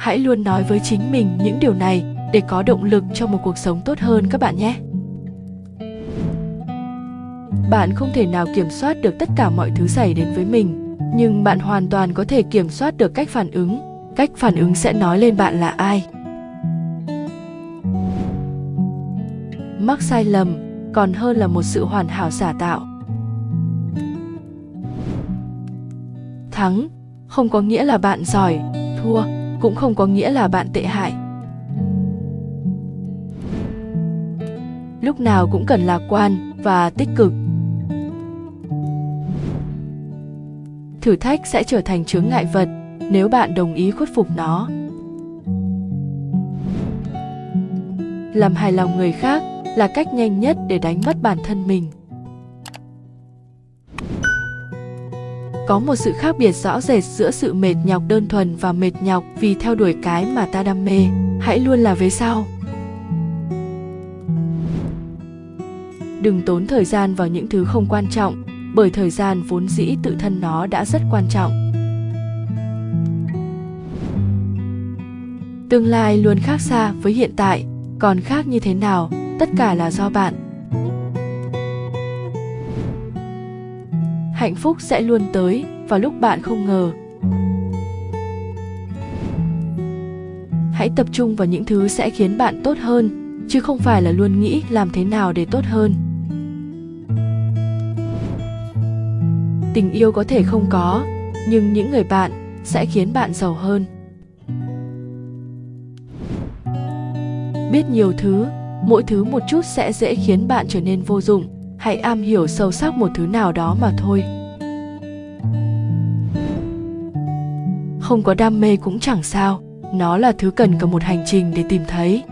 hãy luôn nói với chính mình những điều này để có động lực cho một cuộc sống tốt hơn các bạn nhé. Bạn không thể nào kiểm soát được tất cả mọi thứ xảy đến với mình, nhưng bạn hoàn toàn có thể kiểm soát được cách phản ứng. Cách phản ứng sẽ nói lên bạn là ai. Mắc sai lầm còn hơn là một sự hoàn hảo giả tạo. Thắng, không có nghĩa là bạn giỏi, thua cũng không có nghĩa là bạn tệ hại. Lúc nào cũng cần lạc quan và tích cực. Thử thách sẽ trở thành chướng ngại vật nếu bạn đồng ý khuất phục nó. Làm hài lòng người khác là cách nhanh nhất để đánh mất bản thân mình. Có một sự khác biệt rõ rệt giữa sự mệt nhọc đơn thuần và mệt nhọc vì theo đuổi cái mà ta đam mê. Hãy luôn là về sau. Đừng tốn thời gian vào những thứ không quan trọng, bởi thời gian vốn dĩ tự thân nó đã rất quan trọng. Tương lai luôn khác xa với hiện tại, còn khác như thế nào, tất cả là do bạn. Hạnh phúc sẽ luôn tới vào lúc bạn không ngờ. Hãy tập trung vào những thứ sẽ khiến bạn tốt hơn, chứ không phải là luôn nghĩ làm thế nào để tốt hơn. Tình yêu có thể không có, nhưng những người bạn sẽ khiến bạn giàu hơn. Biết nhiều thứ, mỗi thứ một chút sẽ dễ khiến bạn trở nên vô dụng hãy am hiểu sâu sắc một thứ nào đó mà thôi. Không có đam mê cũng chẳng sao. Nó là thứ cần cả một hành trình để tìm thấy.